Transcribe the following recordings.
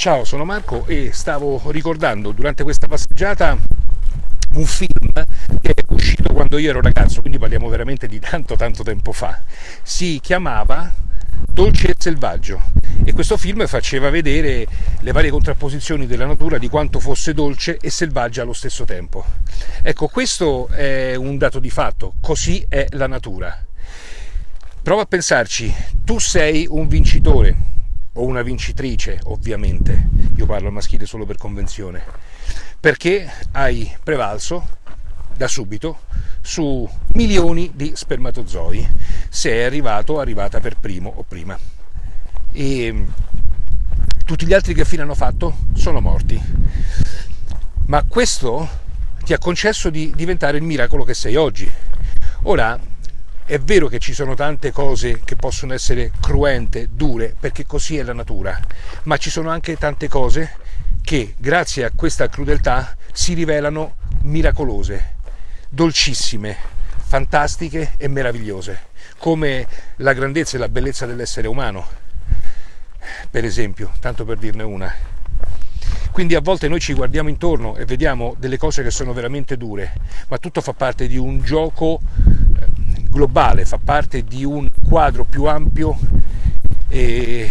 Ciao, sono Marco e stavo ricordando durante questa passeggiata un film che è uscito quando io ero ragazzo, quindi parliamo veramente di tanto tanto tempo fa. Si chiamava Dolce e Selvaggio e questo film faceva vedere le varie contrapposizioni della natura di quanto fosse dolce e selvaggia allo stesso tempo. Ecco, questo è un dato di fatto, così è la natura. Prova a pensarci, tu sei un vincitore, o una vincitrice ovviamente, io parlo al maschile solo per convenzione, perché hai prevalso da subito su milioni di spermatozoi, se è arrivato o arrivata per primo o prima. E mm, tutti gli altri che fine hanno fatto sono morti. Ma questo ti ha concesso di diventare il miracolo che sei oggi. Ora, è vero che ci sono tante cose che possono essere cruente, dure, perché così è la natura, ma ci sono anche tante cose che grazie a questa crudeltà si rivelano miracolose, dolcissime, fantastiche e meravigliose, come la grandezza e la bellezza dell'essere umano, per esempio, tanto per dirne una. Quindi a volte noi ci guardiamo intorno e vediamo delle cose che sono veramente dure, ma tutto fa parte di un gioco globale, fa parte di un quadro più ampio e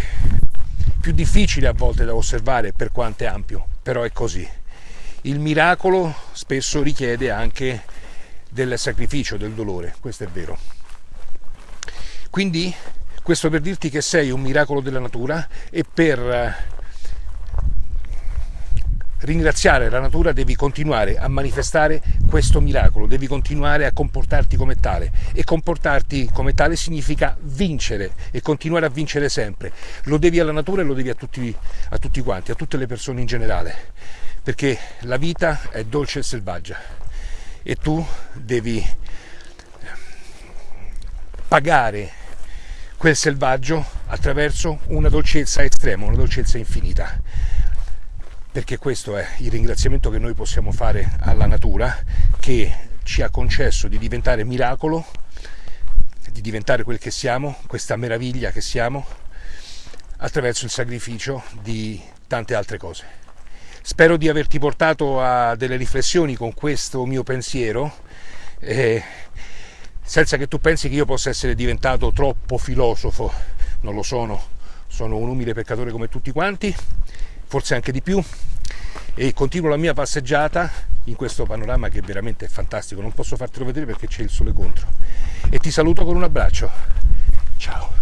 più difficile a volte da osservare per quanto è ampio, però è così. Il miracolo spesso richiede anche del sacrificio, del dolore, questo è vero. Quindi questo per dirti che sei un miracolo della natura e per ringraziare la natura devi continuare a manifestare questo miracolo, devi continuare a comportarti come tale. E comportarti come tale significa vincere e continuare a vincere sempre. Lo devi alla natura e lo devi a tutti, a tutti quanti, a tutte le persone in generale, perché la vita è dolce e selvaggia. E tu devi pagare quel selvaggio attraverso una dolcezza estrema, una dolcezza infinita perché questo è il ringraziamento che noi possiamo fare alla natura che ci ha concesso di diventare miracolo, di diventare quel che siamo, questa meraviglia che siamo, attraverso il sacrificio di tante altre cose. Spero di averti portato a delle riflessioni con questo mio pensiero, eh, senza che tu pensi che io possa essere diventato troppo filosofo, non lo sono, sono un umile peccatore come tutti quanti, forse anche di più, e continuo la mia passeggiata in questo panorama che è veramente fantastico, non posso fartelo vedere perché c'è il sole contro. E ti saluto con un abbraccio. Ciao.